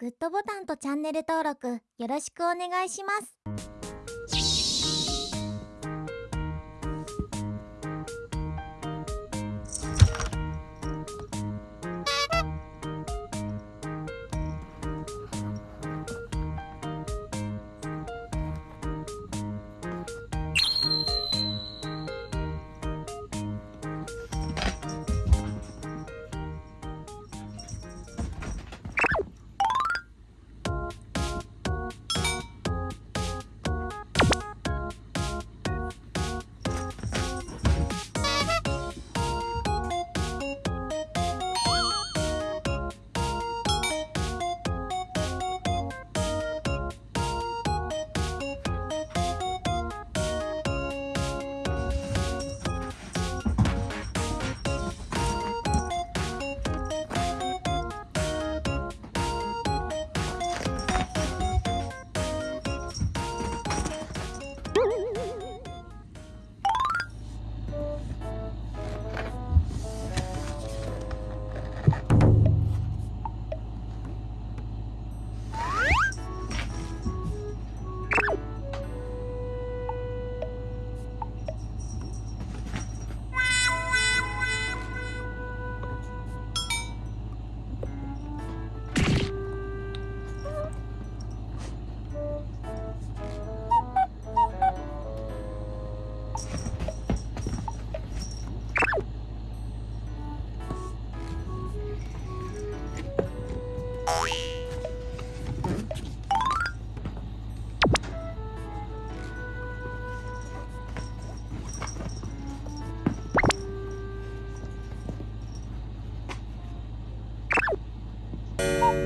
グッドボタンとチャンネル登録よろしくお願いします。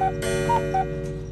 よかった。